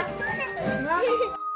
Bye.